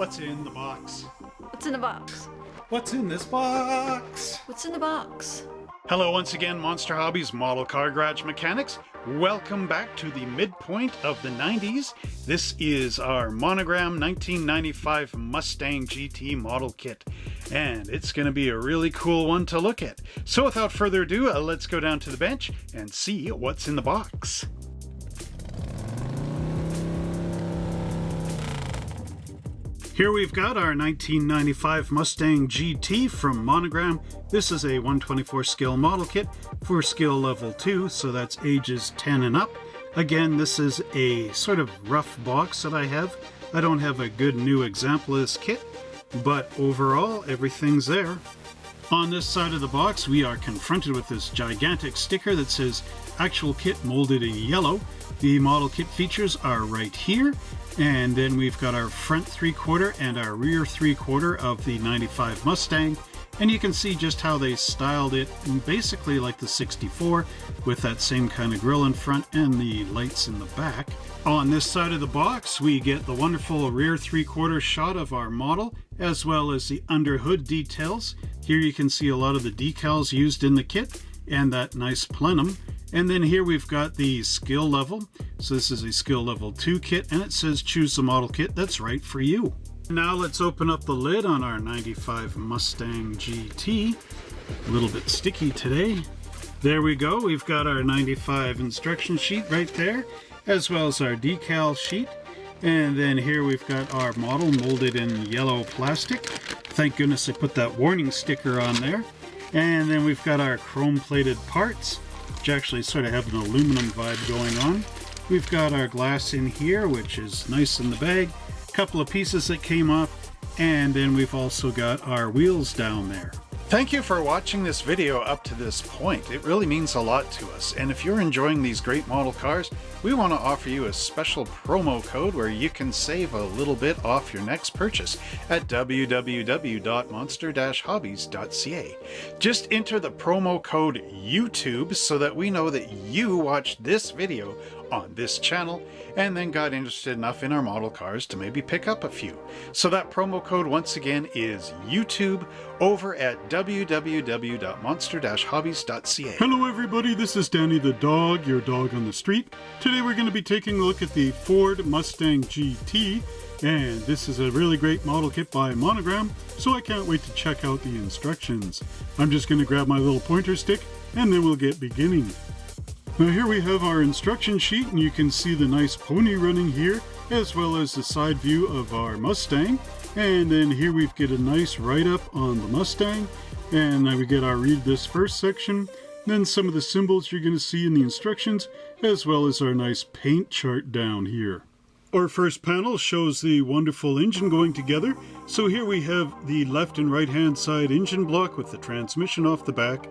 What's in the box? What's in the box? What's in this box? What's in the box? Hello once again, Monster Hobbies Model Car Garage Mechanics. Welcome back to the midpoint of the 90s. This is our Monogram 1995 Mustang GT model kit, and it's going to be a really cool one to look at. So without further ado, uh, let's go down to the bench and see what's in the box. Here we've got our 1995 Mustang GT from Monogram. This is a 124 scale model kit for skill level 2, so that's ages 10 and up. Again, this is a sort of rough box that I have. I don't have a good new example of this kit, but overall, everything's there. On this side of the box, we are confronted with this gigantic sticker that says actual kit molded in yellow. The model kit features are right here, and then we've got our front three quarter and our rear three quarter of the 95 Mustang. And you can see just how they styled it basically like the 64 with that same kind of grill in front and the lights in the back. On this side of the box, we get the wonderful rear three quarter shot of our model as well as the under hood details. Here you can see a lot of the decals used in the kit and that nice plenum. And then here we've got the skill level. So this is a skill level 2 kit and it says choose the model kit that's right for you. Now let's open up the lid on our 95 Mustang GT. A little bit sticky today. There we go, we've got our 95 instruction sheet right there, as well as our decal sheet. And then here we've got our model molded in yellow plastic. Thank goodness I put that warning sticker on there. And then we've got our chrome plated parts, which actually sort of have an aluminum vibe going on. We've got our glass in here, which is nice in the bag. A couple of pieces that came off, and then we've also got our wheels down there. Thank you for watching this video up to this point. It really means a lot to us. And if you're enjoying these great model cars, we want to offer you a special promo code where you can save a little bit off your next purchase at www.monster-hobbies.ca. Just enter the promo code YouTube so that we know that you watched this video on this channel and then got interested enough in our model cars to maybe pick up a few. So that promo code once again is YouTube over at www.monster-hobbies.ca. Hello everybody, this is Danny the dog, your dog on the street. Today we're going to be taking a look at the Ford Mustang GT and this is a really great model kit by Monogram, so I can't wait to check out the instructions. I'm just going to grab my little pointer stick and then we'll get beginning. Now here we have our instruction sheet and you can see the nice pony running here as well as the side view of our Mustang. And then here we've get a nice write-up on the Mustang and we get our read this first section then some of the symbols you're going to see in the instructions as well as our nice paint chart down here. Our first panel shows the wonderful engine going together. So here we have the left and right hand side engine block with the transmission off the back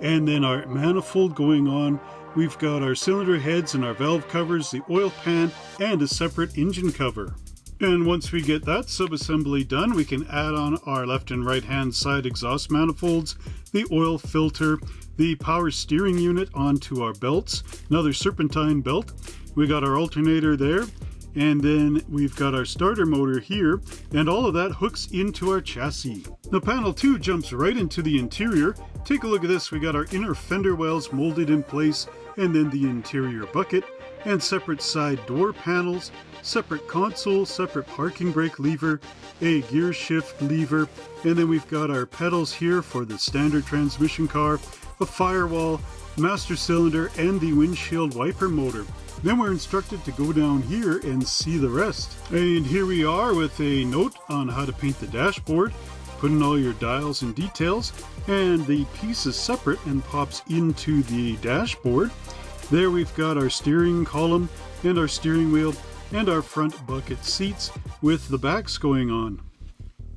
and then our manifold going on We've got our cylinder heads and our valve covers, the oil pan, and a separate engine cover. And once we get that subassembly done, we can add on our left and right hand side exhaust manifolds, the oil filter, the power steering unit onto our belts, another serpentine belt. We got our alternator there, and then we've got our starter motor here, and all of that hooks into our chassis. The panel 2 jumps right into the interior. Take a look at this, we got our inner fender wells molded in place, and then the interior bucket, and separate side door panels, separate console, separate parking brake lever, a gear shift lever, and then we've got our pedals here for the standard transmission car, a firewall, master cylinder, and the windshield wiper motor. Then we're instructed to go down here and see the rest. And here we are with a note on how to paint the dashboard. Put in all your dials and details, and the piece is separate and pops into the dashboard. There we've got our steering column and our steering wheel and our front bucket seats with the backs going on.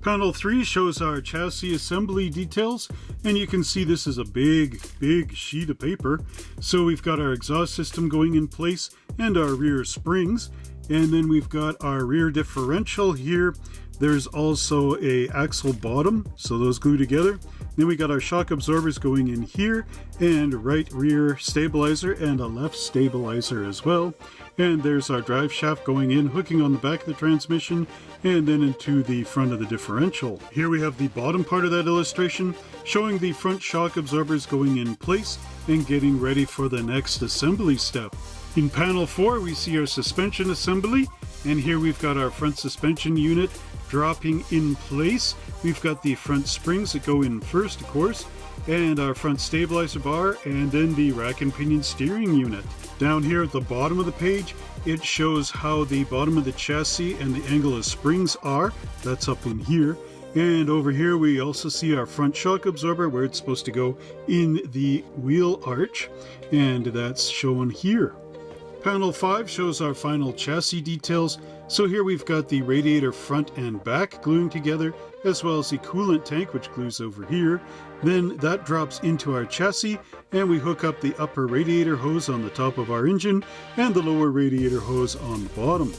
Panel 3 shows our chassis assembly details, and you can see this is a big, big sheet of paper. So we've got our exhaust system going in place and our rear springs, and then we've got our rear differential here There's also a axle bottom, so those glue together. Then we got our shock absorbers going in here, and right rear stabilizer and a left stabilizer as well. And there's our drive shaft going in, hooking on the back of the transmission, and then into the front of the differential. Here we have the bottom part of that illustration, showing the front shock absorbers going in place and getting ready for the next assembly step. In panel 4 we see our suspension assembly, and here we've got our front suspension unit dropping in place. We've got the front springs that go in first, of course, and our front stabilizer bar, and then the rack and pinion steering unit. Down here at the bottom of the page, it shows how the bottom of the chassis and the angle of springs are. That's up in here. And over here we also see our front shock absorber where it's supposed to go in the wheel arch. And that's shown here. Panel 5 shows our final chassis details. So here we've got the radiator front and back gluing together, as well as the coolant tank, which glues over here. Then that drops into our chassis, and we hook up the upper radiator hose on the top of our engine, and the lower radiator hose on the bottom.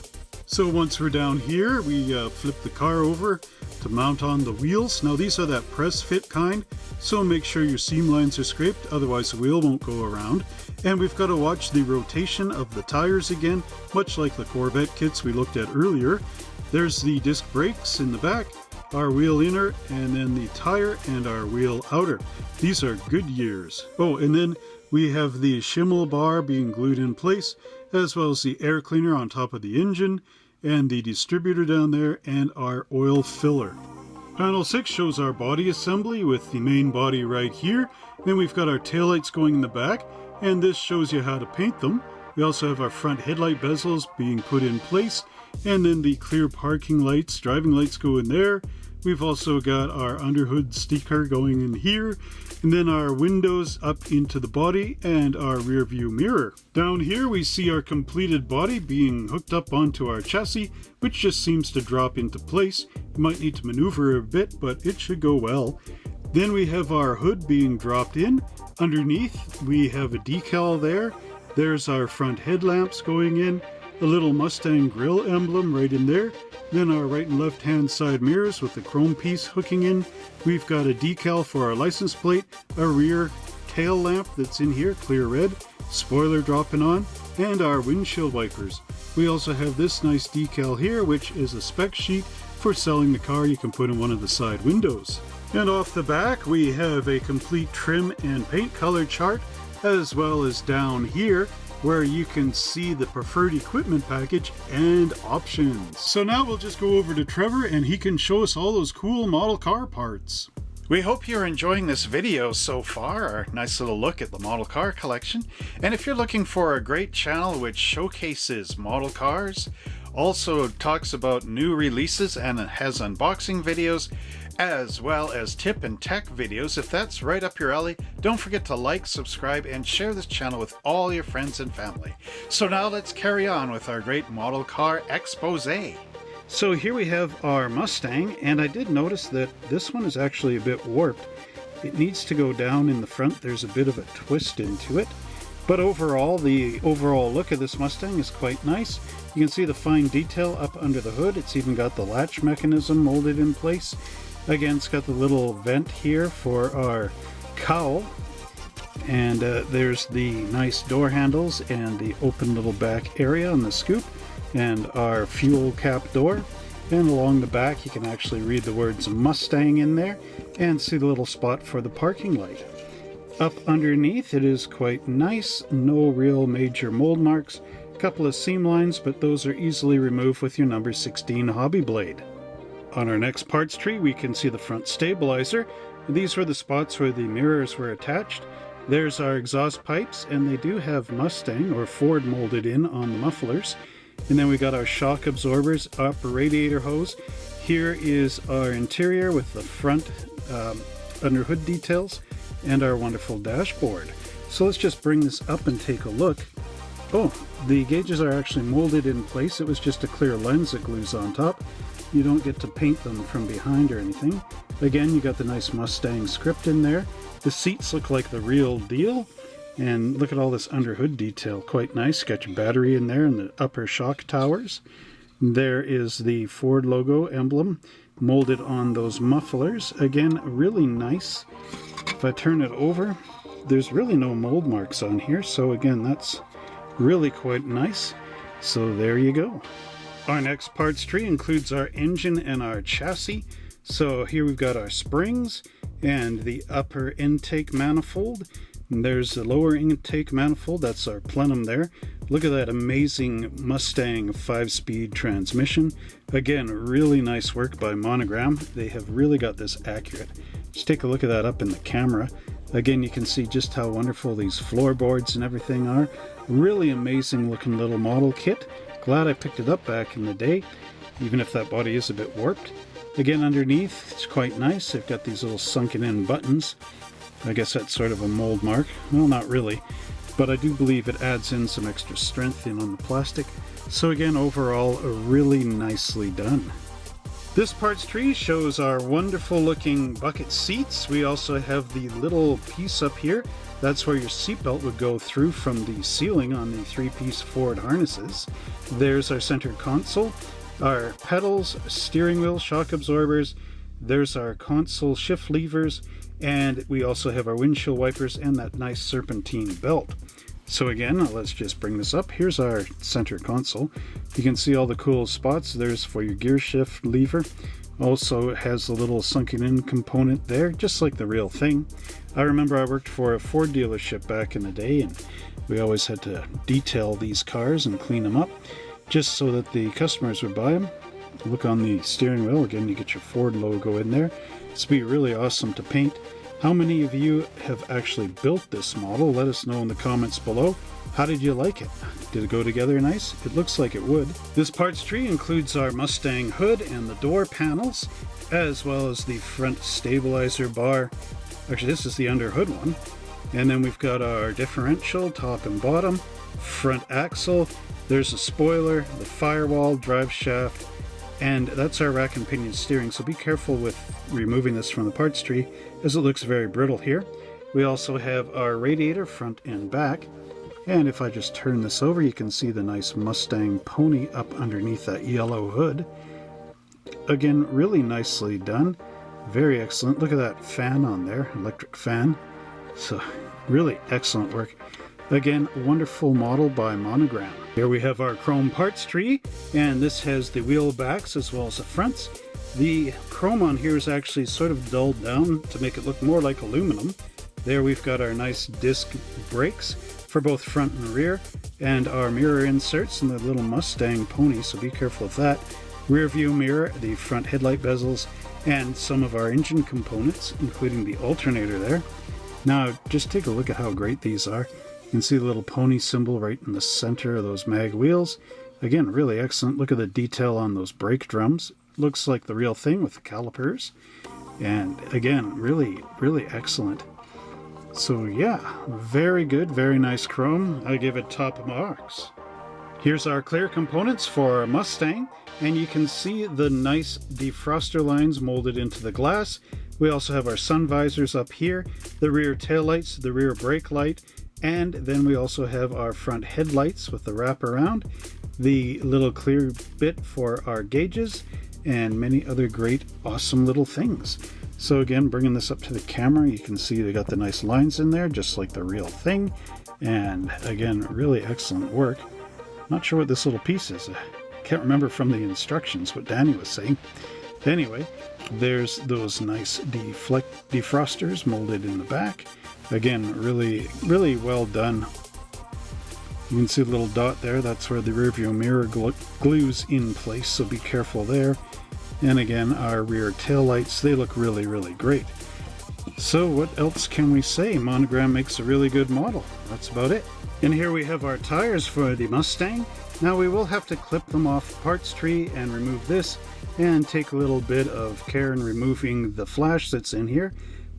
So once we're down here, we uh, flip the car over to mount on the wheels. Now these are that press fit kind, so make sure your seam lines are scraped, otherwise the wheel won't go around. And we've got to watch the rotation of the tires again, much like the Corvette kits we looked at earlier. There's the disc brakes in the back, our wheel inner, and then the tire and our wheel outer. These are Goodyears. Oh, and then we have the Schimmel bar being glued in place, as well as the air cleaner on top of the engine, and the distributor down there, and our oil filler. Panel 6 shows our body assembly with the main body right here. Then we've got our taillights going in the back, and this shows you how to paint them. We also have our front headlight bezels being put in place, and then the clear parking lights, driving lights go in there. We've also got our underhood sticker going in here, and then our windows up into the body and our rear view mirror. Down here we see our completed body being hooked up onto our chassis, which just seems to drop into place. You might need to maneuver a bit, but it should go well. Then we have our hood being dropped in. Underneath we have a decal there. There's our front headlamps going in, a little Mustang grill emblem right in there. Then our right and left hand side mirrors with the chrome piece hooking in. We've got a decal for our license plate, a rear tail lamp that's in here, clear red, spoiler dropping on, and our windshield wipers. We also have this nice decal here, which is a spec sheet for selling the car you can put in one of the side windows. And off the back, we have a complete trim and paint color chart, as well as down here, where you can see the preferred equipment package and options. So now we'll just go over to Trevor and he can show us all those cool model car parts. We hope you're enjoying this video so far, our nice little look at the model car collection. And if you're looking for a great channel which showcases model cars, also talks about new releases and has unboxing videos, as well as tip and tech videos. If that's right up your alley, don't forget to like, subscribe, and share this channel with all your friends and family. So now let's carry on with our great model car expose. So here we have our Mustang, and I did notice that this one is actually a bit warped. It needs to go down in the front. There's a bit of a twist into it. But overall, the overall look of this Mustang is quite nice. You can see the fine detail up under the hood. It's even got the latch mechanism molded in place. Again, it's got the little vent here for our cowl. And uh, there's the nice door handles and the open little back area on the scoop and our fuel cap door. And along the back, you can actually read the words Mustang in there and see the little spot for the parking light. Up underneath, it is quite nice. No real major mold marks. A couple of seam lines, but those are easily removed with your number 16 hobby blade. On our next parts tree, we can see the front stabilizer. These were the spots where the mirrors were attached. There's our exhaust pipes, and they do have Mustang or Ford molded in on the mufflers. And then we got our shock absorbers, upper radiator hose. Here is our interior with the front um, under hood details and our wonderful dashboard. So let's just bring this up and take a look. Oh, the gauges are actually molded in place. It was just a clear lens that glues on top. You don't get to paint them from behind or anything. Again, you got the nice Mustang script in there. The seats look like the real deal. And look at all this under hood detail, quite nice. Got your battery in there and the upper shock towers. There is the Ford logo emblem molded on those mufflers. Again, really nice. If I turn it over, there's really no mold marks on here. So again, that's really quite nice. So there you go. Our next parts tree includes our engine and our chassis. So here we've got our springs and the upper intake manifold. And there's the lower intake manifold, that's our plenum there. Look at that amazing Mustang 5-speed transmission. Again, really nice work by Monogram. They have really got this accurate. Just take a look at that up in the camera. Again, you can see just how wonderful these floorboards and everything are. Really amazing looking little model kit. Glad I picked it up back in the day, even if that body is a bit warped. Again, underneath, it's quite nice. They've got these little sunken in buttons. I guess that's sort of a mold mark. Well, not really, but I do believe it adds in some extra strength in on the plastic. So again, overall, really nicely done. This parts tree shows our wonderful looking bucket seats. We also have the little piece up here. That's where your seatbelt would go through from the ceiling on the three-piece Ford harnesses. There's our center console, our pedals, steering wheel, shock absorbers. There's our console shift levers, and we also have our windshield wipers and that nice serpentine belt. So again, let's just bring this up. Here's our center console. You can see all the cool spots. There's for your gear shift lever. Also it has a little sunken in component there, just like the real thing. I remember I worked for a Ford dealership back in the day and we always had to detail these cars and clean them up just so that the customers would buy them. Look on the steering wheel, again you get your Ford logo in there. It's be really awesome to paint. How many of you have actually built this model? Let us know in the comments below. How did you like it? Did it go together nice? It looks like it would. This parts tree includes our Mustang hood and the door panels, as well as the front stabilizer bar. Actually, this is the under hood one. And then we've got our differential, top and bottom, front axle. There's a spoiler, the firewall, drive shaft, and that's our rack and pinion steering, so be careful with removing this from the parts tree as it looks very brittle here. We also have our radiator front and back. And if I just turn this over, you can see the nice Mustang pony up underneath that yellow hood. Again, really nicely done. Very excellent. Look at that fan on there, electric fan. So really excellent work. Again, wonderful model by Monogram. Here we have our chrome parts tree, and this has the wheel backs as well as the fronts. The chrome on here is actually sort of dulled down to make it look more like aluminum. There we've got our nice disc brakes for both front and rear, and our mirror inserts and the little Mustang pony, so be careful of that. Rear view mirror, the front headlight bezels, and some of our engine components, including the alternator there. Now, just take a look at how great these are. You can see the little pony symbol right in the center of those mag wheels. Again, really excellent. Look at the detail on those brake drums. Looks like the real thing with the calipers. And again, really, really excellent. So yeah, very good, very nice chrome. I give it top marks. Here's our clear components for our Mustang, and you can see the nice defroster lines molded into the glass. We also have our sun visors up here, the rear taillights, the rear brake light, and then we also have our front headlights with the wrap around, the little clear bit for our gauges, and many other great awesome little things. So again, bringing this up to the camera, you can see they got the nice lines in there, just like the real thing. And again, really excellent work. Not sure what this little piece is. I can't remember from the instructions what Danny was saying. Anyway, there's those nice deflect defrosters molded in the back. Again, really, really well done. You can see the little dot there. That's where the rear view mirror glues in place, so be careful there. And again, our rear tail lights, they look really, really great. So what else can we say? Monogram makes a really good model. That's about it. And here we have our tires for the Mustang. Now we will have to clip them off parts tree and remove this and take a little bit of care in removing the flash that's in here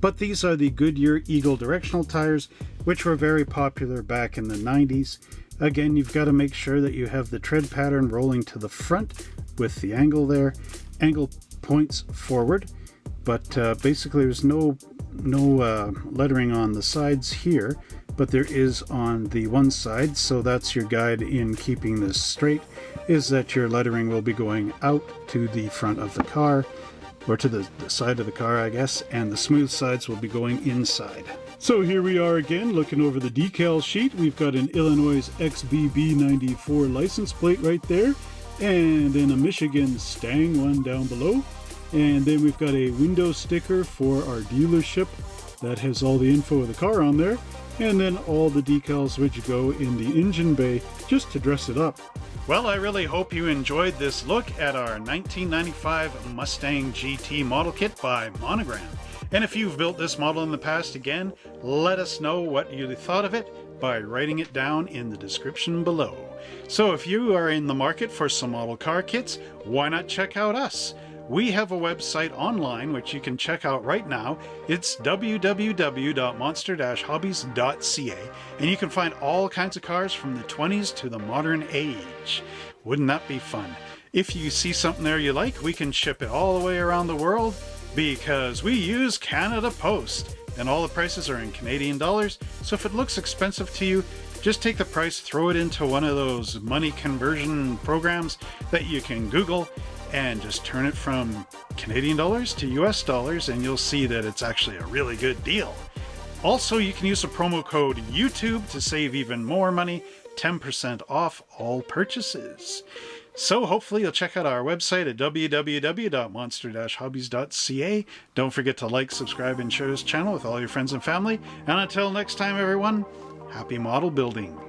but these are the Goodyear Eagle directional tires, which were very popular back in the 90s. Again, you've got to make sure that you have the tread pattern rolling to the front with the angle there. Angle points forward, but uh, basically there's no no uh, lettering on the sides here, but there is on the one side, so that's your guide in keeping this straight, is that your lettering will be going out to the front of the car, or to the, the side of the car, I guess, and the smooth sides will be going inside. So here we are again, looking over the decal sheet. We've got an Illinois XBB94 license plate right there, and then a Michigan Stang one down below. And then we've got a window sticker for our dealership that has all the info of the car on there. And then all the decals which go in the engine bay just to dress it up. Well, I really hope you enjoyed this look at our 1995 Mustang GT model kit by Monogram. And if you've built this model in the past again, let us know what you thought of it by writing it down in the description below. So if you are in the market for some model car kits, why not check out us? We have a website online which you can check out right now. It's www.monster-hobbies.ca and you can find all kinds of cars from the 20s to the modern age. Wouldn't that be fun? If you see something there you like, we can ship it all the way around the world because we use Canada Post and all the prices are in Canadian dollars. So if it looks expensive to you, just take the price, throw it into one of those money conversion programs that you can Google and just turn it from Canadian dollars to US dollars and you'll see that it's actually a really good deal. Also, you can use the promo code YouTube to save even more money, 10% off all purchases. So hopefully you'll check out our website at www.monster-hobbies.ca. Don't forget to like, subscribe, and share this channel with all your friends and family. And until next time, everyone, happy model building.